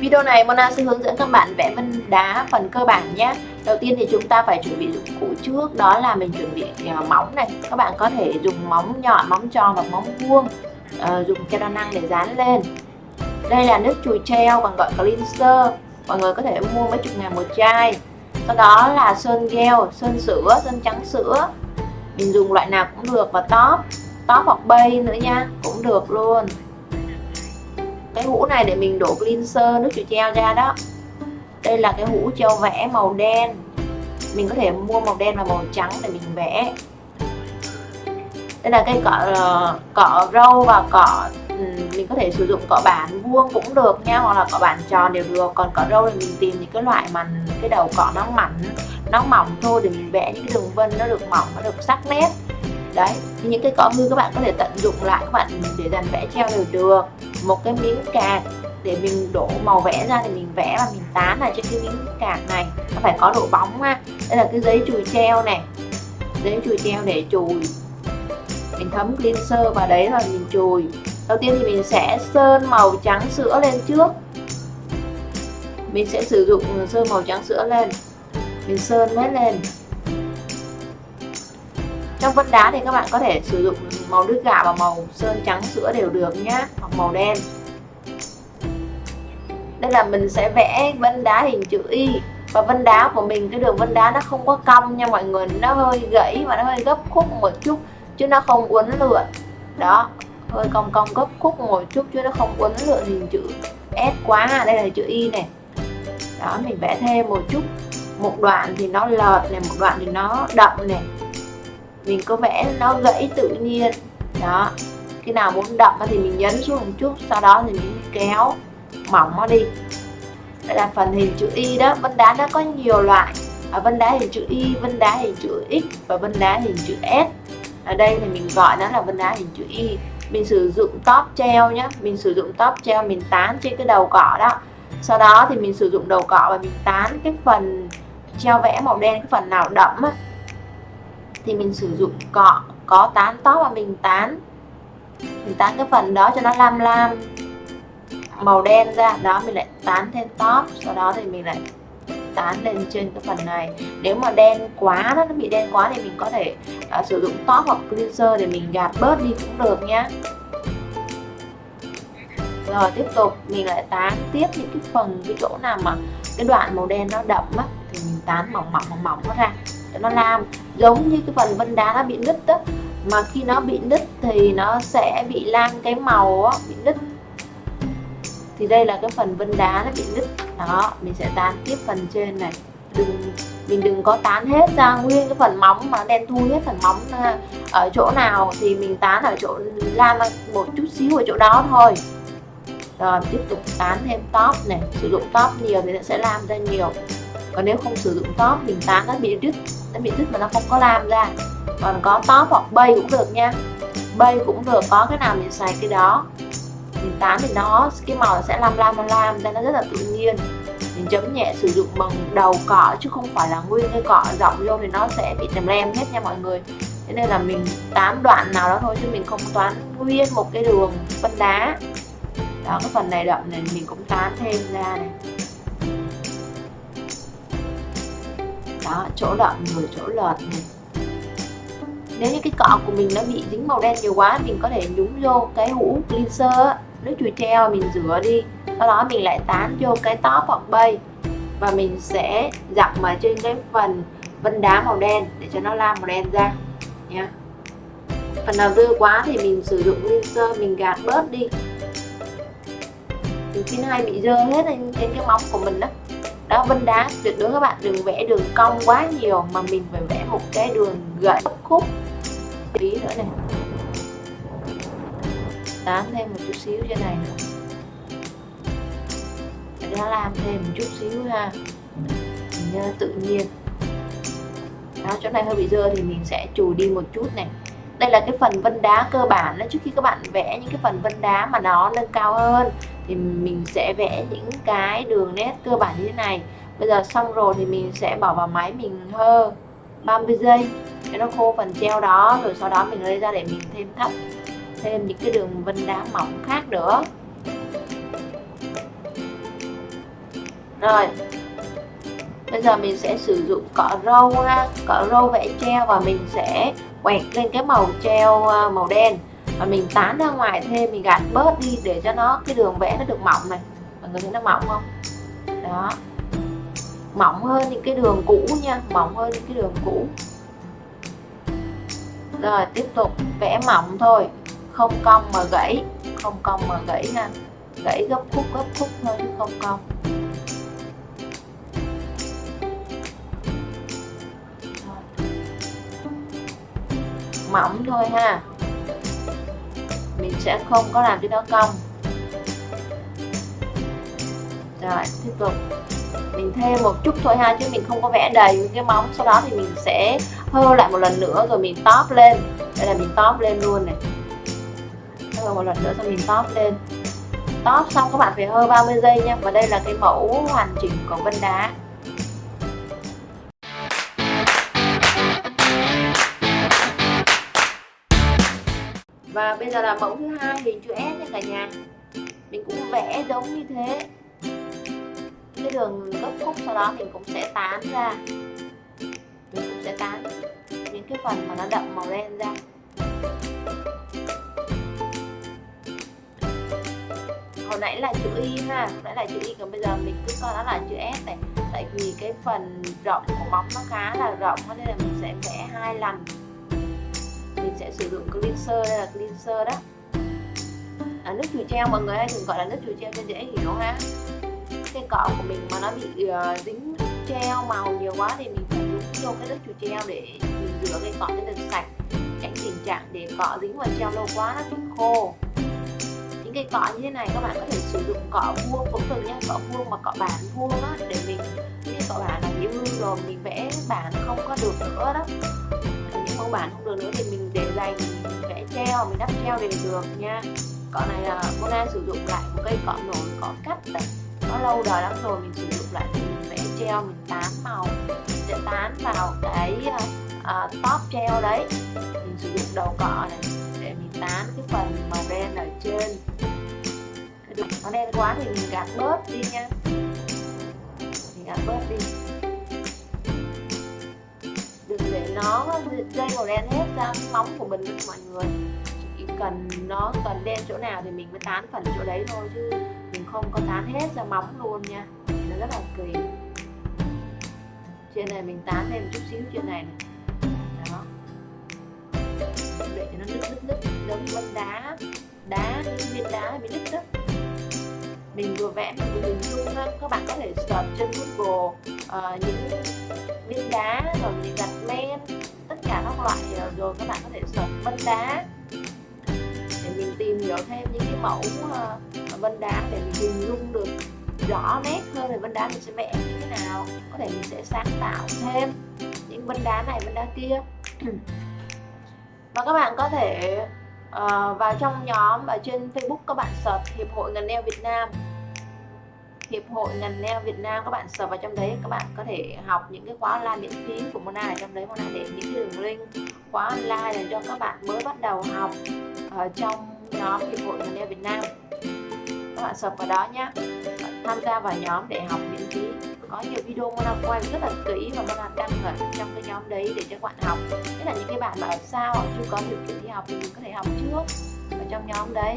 Video này Mona sẽ hướng dẫn các bạn vẽ vân đá phần cơ bản nhé. Đầu tiên thì chúng ta phải chuẩn bị dụng cụ trước Đó là mình chuẩn bị à, móng này. Các bạn có thể dùng móng nhọn, móng tròn và móng vuông uh, Dùng keo đa năng để dán lên. Đây là nước chùi treo còn gọi cleanser. Mọi người có thể mua mấy chục ngàn một chai. Sau đó là sơn gel, sơn sữa, sơn trắng sữa. Mình dùng loại nào cũng được và top Top hoặc bay nữa nha Cũng được luôn cái hũ này để mình đổ cleanser, nước chùi treo ra đó. Đây là cái hũ treo vẽ màu đen. Mình có thể mua màu đen và màu trắng để mình vẽ. Đây là cái cọ ờ, cọ râu và cọ ừ, mình có thể sử dụng cọ bản vuông cũng được nha, hoặc là cọ bản tròn đều được. Còn cọ râu thì mình tìm những cái loại mà cái đầu cọ nó mảnh, nó mỏng thôi để mình vẽ những cái đường vân nó được mỏng, nó được sắc nét đấy, thì những cái cọ hư các bạn có thể tận dụng lại các bạn để dàn vẽ treo đều được. Một cái miếng cạc để mình đổ màu vẽ ra thì mình vẽ và mình tán lại trên cái miếng cạc này. Nó phải có độ bóng ha. Đây là cái giấy chùi treo này. Giấy chùi treo để chùi. Mình thấm cleanser vào đấy là mình chùi. Đầu tiên thì mình sẽ sơn màu trắng sữa lên trước. Mình sẽ sử dụng sơn màu trắng sữa lên. Mình sơn hết lên trong vân đá thì các bạn có thể sử dụng màu nước gạo và màu sơn trắng sữa đều được nhá, hoặc màu đen. Đây là mình sẽ vẽ vân đá hình chữ Y. Và vân đá của mình, cái đường vân đá nó không có cong nha mọi người, nó hơi gãy và nó hơi gấp khúc một chút chứ nó không uốn lượn. Đó, hơi cong cong gấp khúc một chút chứ nó không uốn lượn hình chữ S quá đây là chữ Y này. Đó, mình vẽ thêm một chút. Một đoạn thì nó lợt này, một đoạn thì nó đậm này mình có vẽ nó gãy tự nhiên. Đó. Khi nào muốn đậm thì mình nhấn xuống một chút, sau đó thì mình kéo mỏng nó đi. Đây là phần hình chữ Y đó. Vân đá nó có nhiều loại. Ở vân đá hình chữ Y, vân đá hình chữ X và vân đá hình chữ S. Ở đây thì mình gọi nó là vân đá hình chữ Y. Mình sử dụng top treo nhé mình sử dụng top treo, mình tán trên cái đầu cọ đó. Sau đó thì mình sử dụng đầu cọ và mình tán cái phần treo vẽ màu đen, cái phần nào đậm á thì mình sử dụng cọ có tán tóc và mình tán. Mình tán cái phần đó cho nó lam lam màu đen ra đó mình lại tán thêm top sau đó thì mình lại tán lên trên cái phần này. Nếu mà đen quá nó bị đen quá thì mình có thể uh, sử dụng top hoặc cleanser để mình gạt bớt đi cũng được nhé rồi tiếp tục mình lại tán tiếp những cái phần cái chỗ nào mà cái đoạn màu đen nó đậm á thì mình tán mỏng mỏng mỏng mỏng nó ra nó làm. Giống như cái phần vân đá nó bị nứt đó mà khi nó bị nứt thì nó sẽ bị lan cái màu đó, bị nứt. Thì đây là cái phần vân đá nó bị nứt. Đó mình sẽ tán tiếp phần trên này. Đừng mình đừng có tán hết ra nguyên cái phần móng mà đen thui hết phần móng à, ở chỗ nào thì mình tán ở chỗ lam một chút xíu ở chỗ đó thôi. Rồi tiếp tục tán thêm top này. Sử dụng top nhiều thì sẽ làm ra nhiều. Còn nếu không sử dụng top mình tán nó bị đứt nó bị đứt mà nó không có làm ra. Còn có top hoặc bay cũng được nha. Bay cũng được, có cái nào mình xài cái đó, mình tán thì nó, cái màu sẽ lam lam lam lam nên nó rất là tự nhiên. Mình chấm nhẹ, sử dụng bằng đầu cọ chứ không phải là nguyên cái cọ rộng vô thì nó sẽ bị tèm lem hết nha mọi người. Thế nên là mình tán đoạn nào đó thôi chứ mình không toán nguyên một cái đường phân đá. Đó, cái phần này đậm này mình cũng tán thêm ra này. Đó chỗ đậm rồi chỗ lợt này nếu như cái cọ của mình nó bị dính màu đen nhiều quá, mình có thể nhúng vô cái hũ cleanser nước chùi treo, mình rửa đi. Sau đó mình lại tán vô cái top hoặc bay. Và mình sẽ dặm vào trên cái phần vân đá màu đen để cho nó lam màu đen ra nha phần nào dư quá thì mình sử dụng cleanser, mình gạt bớt đi. Mình khi nó hay bị dơ hết trên cái móng của mình đó đó vân đá, tuyệt đối các bạn đừng vẽ đường cong quá nhiều mà mình phải vẽ một cái đường gãy khúc. Tí nữa này. Tán thêm một chút xíu trên này nữa để nó làm thêm một chút xíu ha. Mình tự nhiên. Đó, chỗ này hơi bị dơ thì mình sẽ chùi đi một chút này. Đây là cái phần vân đá cơ bản đó, trước khi các bạn vẽ những cái phần vân đá mà nó nâng cao hơn thì mình sẽ vẽ những cái đường nét cơ bản như thế này. Bây giờ xong rồi thì mình sẽ bỏ vào máy mình hơ 30 giây. Cho nó khô phần treo đó, rồi sau đó mình lấy ra để mình thêm thấp thêm những cái đường vân đá mỏng khác nữa. Rồi, bây giờ mình sẽ sử dụng cọ râu ha. Cọ râu vẽ treo và mình sẽ quẹt lên cái màu treo ờ, màu đen và mình tán ra ngoài thêm, mình gạt bớt đi để cho nó, cái đường vẽ nó được mỏng này. Mọi người thấy nó mỏng không? Đó. Mỏng hơn những cái đường cũ nha, mỏng hơn những cái đường cũ. Rồi, tiếp tục, vẽ mỏng thôi. Không cong mà gãy, không cong mà gãy ha. Gãy gấp khúc gấp khúc thôi chứ không cong. Mỏng thôi ha mình sẽ không có làm cho nó cong. Rồi, tiếp tục. Mình thêm một chút thôi ha, chứ mình không có vẽ đầy cái móng. Sau đó thì mình sẽ hơ lại một lần nữa rồi mình top lên. Đây là mình top lên luôn này. Hơ một lần nữa xong mình top lên. Top xong các bạn phải hơ 30 giây nha, và đây là cái mẫu hoàn chỉnh của vân đá. Và bây giờ là mẫu thứ hai hình chữ S nha cả nhà. Mình cũng vẽ giống như thế. Cái đường gấp khúc sau đó mình cũng sẽ tán ra. Mình cũng sẽ tán những cái phần mà nó đậm màu đen ra. Hồi nãy là chữ Y ha. Hồi nãy là chữ Y, còn bây giờ mình cứ coi nó là chữ S này. Tại vì cái phần rộng của móng nó khá là rộng nên là mình sẽ vẽ hai lần mình sẽ sử dụng cleanser đây là cleanser đó. À, nước chùi treo mọi người hay thường gọi là nước chùi treo cho dễ hiểu ha. Cái cọ của mình mà nó bị uh, dính treo màu nhiều quá thì mình phải dùng vô cái nước chùi treo để mình rửa cái cọ cho được sạch. Tránh tình trạng để cọ dính vào treo lâu quá nó bị khô. Những cái cọ như thế này các bạn có thể sử dụng cọ vuông cũng được nhé cọ vuông mà cọ bản vuông á để mình cái cọ bản là bị hư rồi mình vẽ bản không có được nữa đó mẫu bản không được nữa thì mình để dành mình vẽ treo mình đắp treo đều được nha. Cọ này là Mona sử dụng lại một cây cọ nổi cọ cắt đấy. Nó lâu đời lắm rồi mình sử dụng lại thì mình vẽ treo mình tán màu mình sẽ tán vào cái uh, top treo đấy. Mình sử dụng đầu cọ này để mình tán cái phần màu đen ở trên. Nó đen quá thì mình gạt bớt đi nha. Mình gạt bớt đi đừng để nó dây màu đen hết ra móng của mình mọi người. Chỉ cần nó cần đen chỗ nào thì mình mới tán phần chỗ đấy thôi chứ mình không có tán hết ra móng luôn nha. Nó rất là kỳ. Trên này mình tán thêm chút xíu trên này, này. đó. Để cho nó nứt nứt nứt giống như đá. Đá những viên đá bị nứt nứt mình vừa vẽ mình vừa hình dung các bạn có thể search trên Google uh, những viên đá rồi những gạch men tất cả các loại rồi các bạn có thể search vân đá. Để mình tìm hiểu thêm những cái mẫu uh, vân đá để mình hình dung được rõ nét hơn về vân đá mình sẽ vẽ như thế nào. Có thể mình sẽ sáng tạo thêm những vân đá này vân đá kia. Và các bạn có thể uh, vào trong nhóm ở trên Facebook các bạn search Hiệp hội ngành neo Việt Nam. Hiệp hội ngành nail Việt Nam, các bạn search vào trong đấy, các bạn có thể học những cái khóa online miễn phí của Mona ở trong đấy. Mona để những cái đường link khóa online dành cho các bạn mới bắt đầu học ở trong nhóm Hiệp hội ngành nail Việt Nam. Các bạn search vào đó nhé tham gia vào nhóm để học miễn phí. Có nhiều video Mona quay rất là kỹ và Mona đăng ở trong cái nhóm đấy để cho các bạn học. Nhất là những cái bạn mà ở xa hoặc chưa có điều kiện đi học thì mình có thể học trước ở trong nhóm đấy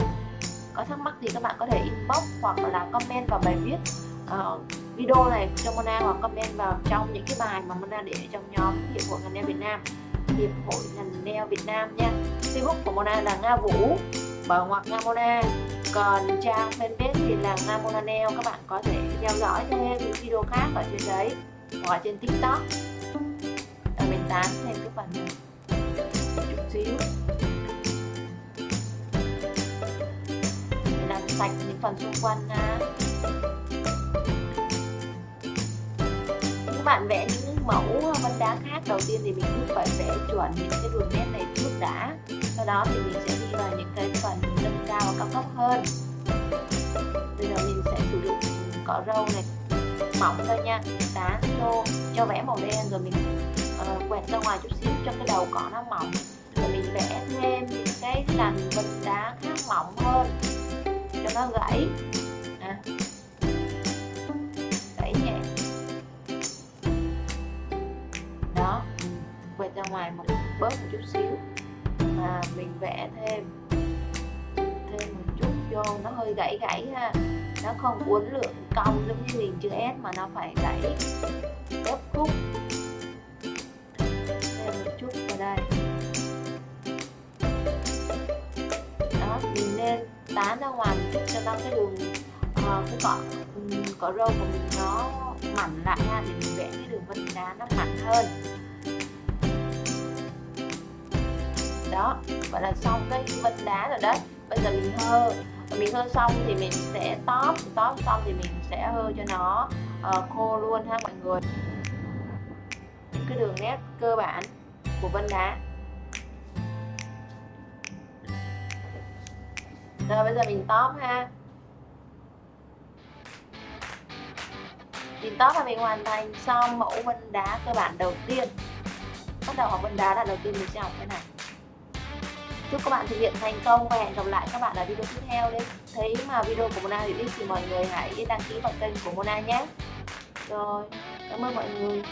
có thắc mắc thì các bạn có thể inbox hoặc là comment vào bài viết uh, video này cho Mona hoặc comment vào trong những cái bài mà Mona để trong nhóm Hiệp hội ngành nail Việt Nam. Hiệp hội ngành nail Việt Nam nha. Facebook của Mona là Nga Vũ bờ ngoặc Nga Mona. Còn trang fanpage thì là Nga Mona Nail các bạn có thể theo dõi thêm những video khác ở trên đấy hoặc trên tiktok. Sạch những phần xung quanh nha các bạn vẽ những mẫu vân đá khác đầu tiên thì mình cũng phải vẽ chuẩn những cái đường nét này trước đã. Sau đó thì mình sẽ đi vào những cái phần nâng cao và cao cấp hơn. Bây giờ mình sẽ sử dụng cọ râu này mỏng thôi nha. Tán vô cho vẽ màu đen rồi mình uh, quẹt ra ngoài chút xíu cho cái đầu cọ nó mỏng. Rồi mình vẽ thêm những cái lằn vân đá khác mỏng hơn nó gãy. À. gãy nhẹ. Đó. Quẹt ra ngoài một bớt một chút xíu. Và mình vẽ thêm. Thêm một chút vô. Nó hơi gãy gãy ha. Nó không uốn lượng cong giống như hình chữ S mà nó phải gãy gấp khúc. Thêm một chút vào đây. Đó mình nên tán ra ngoài mình cho nó cái đường uh, cái cọ cỏ râu của mình nó mặn lại ha để mình vẽ cái đường vân đá nó mặn hơn. Đó vậy là xong cái vân đá rồi đấy bây giờ mình hơ mình hơ xong thì mình sẽ tóp tóp xong thì mình sẽ hơ cho nó uh, khô luôn ha mọi người. Những cái đường nét cơ bản của vân đá. Rồi bây giờ mình tóm ha. Mình tóm là mình hoàn thành xong mẫu vân đá cơ bản đầu tiên. Bắt đầu học vân đá là đầu tiên mình sẽ học cái này. Chúc các bạn thực hiện thành công và hẹn gặp lại các bạn ở video tiếp theo đấy thấy mà video của Mona hữu ích thì mọi người hãy đăng ký vào kênh của Mona nhé. Rồi, cảm ơn mọi người.